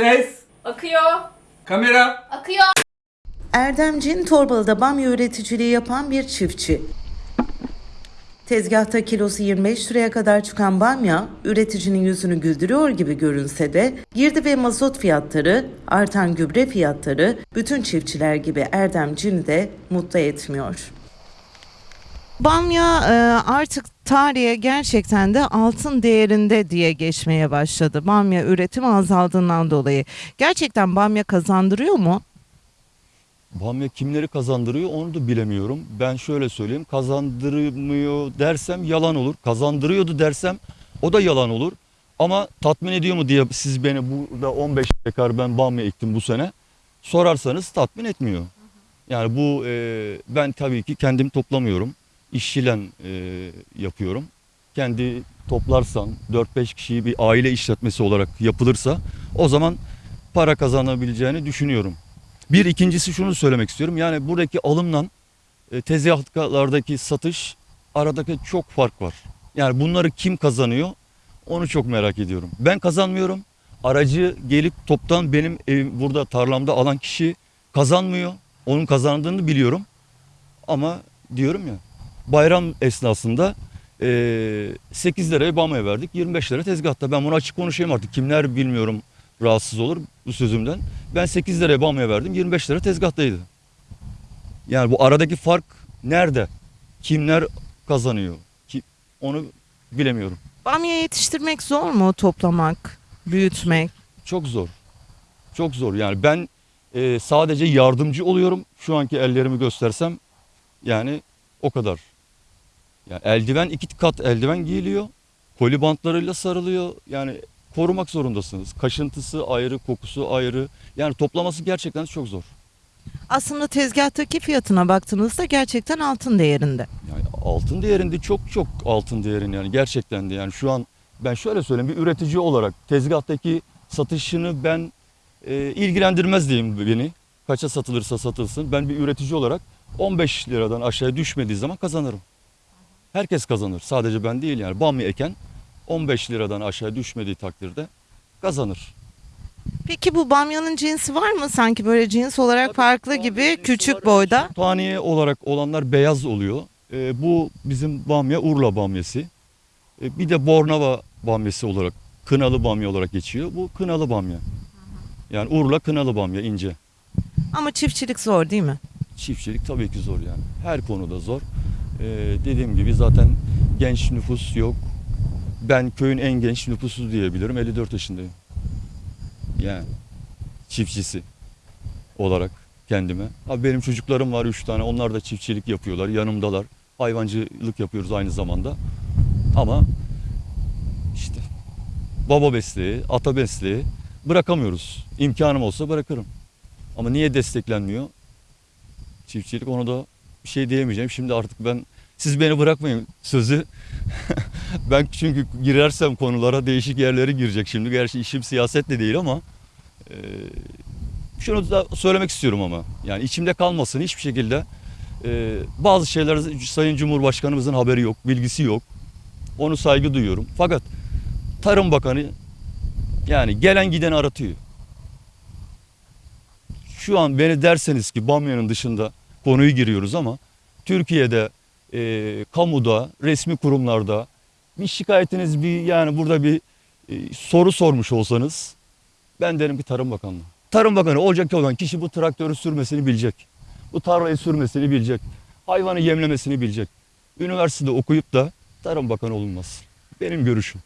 Ses, Akıyor. kamera. Akıyor. Erdem Cin Torbalı'da bamya üreticiliği yapan bir çiftçi. Tezgahta kilosu 25 liraya kadar çıkan bamya, üreticinin yüzünü güldürüyor gibi görünse de girdi ve mazot fiyatları, artan gübre fiyatları bütün çiftçiler gibi Erdem Cin'i de mutlu etmiyor. Bamya e, artık tarihe gerçekten de altın değerinde diye geçmeye başladı. Bamya üretimi azaldığından dolayı. Gerçekten bamya kazandırıyor mu? Bamya kimleri kazandırıyor onu da bilemiyorum. Ben şöyle söyleyeyim kazandırmıyor dersem yalan olur. Kazandırıyordu dersem o da yalan olur. Ama tatmin ediyor mu diye siz beni burada 15 dekar ben bamya ektim bu sene sorarsanız tatmin etmiyor. Yani bu e, ben tabii ki kendim toplamıyorum. İşçiyle e, yapıyorum. Kendi toplarsan 4-5 kişiyi bir aile işletmesi olarak yapılırsa o zaman para kazanabileceğini düşünüyorum. Bir ikincisi şunu söylemek istiyorum. Yani buradaki alımla e, tezgahlardaki satış aradaki çok fark var. Yani bunları kim kazanıyor onu çok merak ediyorum. Ben kazanmıyorum. Aracı gelip toptan benim evim burada tarlamda alan kişi kazanmıyor. Onun kazandığını biliyorum. Ama diyorum ya bayram esnasında e, 8 liraya bamya verdik. 25 lira tezgahta. Ben bunu açık konuşayım artık. Kimler bilmiyorum rahatsız olur bu sözümden. Ben 8 liraya bamya verdim. 25 lira tezgahtaydı. Yani bu aradaki fark nerede? Kimler kazanıyor? Ki, onu bilemiyorum. Bamya yetiştirmek zor mu toplamak, büyütmek? Çok zor. Çok zor. Yani ben e, sadece yardımcı oluyorum. Şu anki ellerimi göstersem yani o kadar. Yani eldiven iki kat eldiven giyiliyor. Koli bantlarıyla sarılıyor. Yani korumak zorundasınız. Kaşıntısı ayrı, kokusu ayrı. Yani toplaması gerçekten çok zor. Aslında tezgahtaki fiyatına baktığınızda gerçekten altın değerinde. Yani altın değerinde çok çok altın değerinde yani gerçekten de yani şu an ben şöyle söyleyeyim bir üretici olarak tezgahtaki satışını ben e, ilgilendirmez diyeyim beni. Kaça satılırsa satılsın. Ben bir üretici olarak 15 liradan aşağıya düşmediği zaman kazanırım. Herkes kazanır. Sadece ben değil yani. Bamya eken 15 liradan aşağı düşmediği takdirde kazanır. Peki bu bamyanın cinsi var mı? Sanki böyle cins olarak Tabii, farklı gibi küçük boyda. Taniye olarak olanlar beyaz oluyor. Ee, bu bizim bamya Urla bamyası. Ee, bir de Bornova bamyası olarak, kınalı bamya olarak geçiyor. Bu kınalı bamya. Yani Urla kınalı bamya ince. Ama çiftçilik zor değil mi? Çiftçilik tabii ki zor yani. Her konuda zor. Ee, dediğim gibi zaten genç nüfus yok. Ben köyün en genç nüfusu diyebilirim. 54 yaşındayım. Yani çiftçisi olarak kendime. Abi benim çocuklarım var 3 tane. Onlar da çiftçilik yapıyorlar. Yanımdalar. Hayvancılık yapıyoruz aynı zamanda. Ama işte baba mesleği, ata mesleği bırakamıyoruz. İmkanım olsa bırakırım. Ama niye desteklenmiyor? Çiftçilik onu da bir şey diyemeyeceğim. Şimdi artık ben siz beni bırakmayın sözü. ben çünkü girersem konulara değişik yerlere girecek şimdi. Gerçi işim siyaset de değil ama e, şunu da söylemek istiyorum ama yani içimde kalmasın hiçbir şekilde. E, bazı şeyler Sayın Cumhurbaşkanımızın haberi yok, bilgisi yok. Onu saygı duyuyorum. Fakat Tarım Bakanı yani gelen giden aratıyor. Şu an beni derseniz ki Bamya'nın dışında konuyu giriyoruz ama Türkiye'de e, kamuda, resmi kurumlarda bir şikayetiniz bir yani burada bir e, soru sormuş olsanız ben derim ki Tarım Bakanlığı. Tarım Bakanı olacak olan kişi bu traktörü sürmesini bilecek. Bu tarlayı sürmesini bilecek. Hayvanı yemlemesini bilecek. Üniversitede okuyup da Tarım Bakanı olunmaz. Benim görüşüm.